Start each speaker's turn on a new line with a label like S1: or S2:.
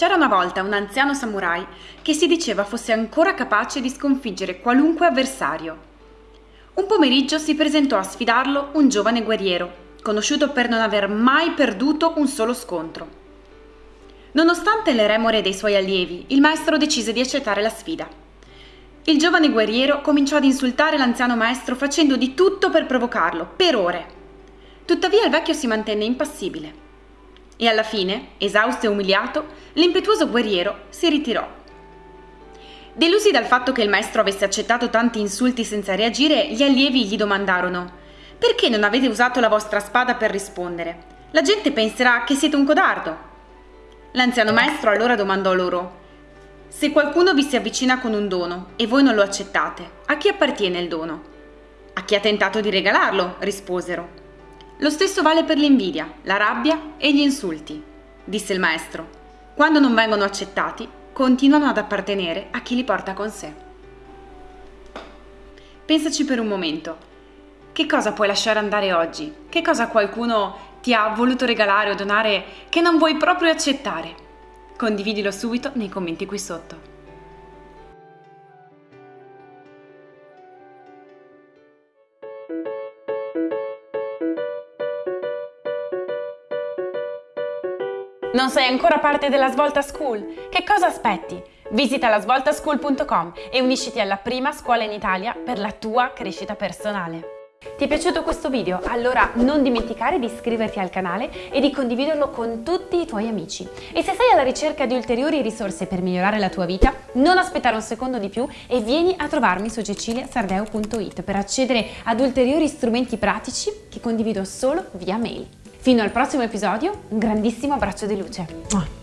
S1: C'era una volta un anziano samurai che si diceva fosse ancora capace di sconfiggere qualunque avversario. Un pomeriggio si presentò a sfidarlo un giovane guerriero, conosciuto per non aver mai perduto un solo scontro. Nonostante le remore dei suoi allievi, il maestro decise di accettare la sfida. Il giovane guerriero cominciò ad insultare l'anziano maestro facendo di tutto per provocarlo, per ore. Tuttavia il vecchio si mantenne impassibile. E alla fine, esausto e umiliato, l'impetuoso guerriero si ritirò. Delusi dal fatto che il maestro avesse accettato tanti insulti senza reagire, gli allievi gli domandarono perché non avete usato la vostra spada per rispondere? La gente penserà che siete un codardo. L'anziano maestro allora domandò loro se qualcuno vi si avvicina con un dono e voi non lo accettate, a chi appartiene il dono? A chi ha tentato di regalarlo, risposero. Lo stesso vale per l'invidia, la rabbia e gli insulti, disse il maestro. Quando non vengono accettati, continuano ad appartenere a chi li porta con sé. Pensaci per un momento. Che cosa puoi lasciare andare oggi? Che cosa qualcuno ti ha voluto regalare o donare che non vuoi proprio accettare? Condividilo subito nei commenti qui sotto. Non sei ancora parte della Svolta School? Che cosa aspetti? Visita la svoltaschool.com e unisciti alla prima scuola in Italia per la tua crescita personale. Ti è piaciuto questo video? Allora non dimenticare di iscriverti al canale e di condividerlo con tutti i tuoi amici. E se sei alla ricerca di ulteriori risorse per migliorare la tua vita, non aspettare un secondo di più e vieni a trovarmi su ceciliasardeo.it per accedere ad ulteriori strumenti pratici che condivido solo via mail. Fino al prossimo episodio, un grandissimo abbraccio di luce.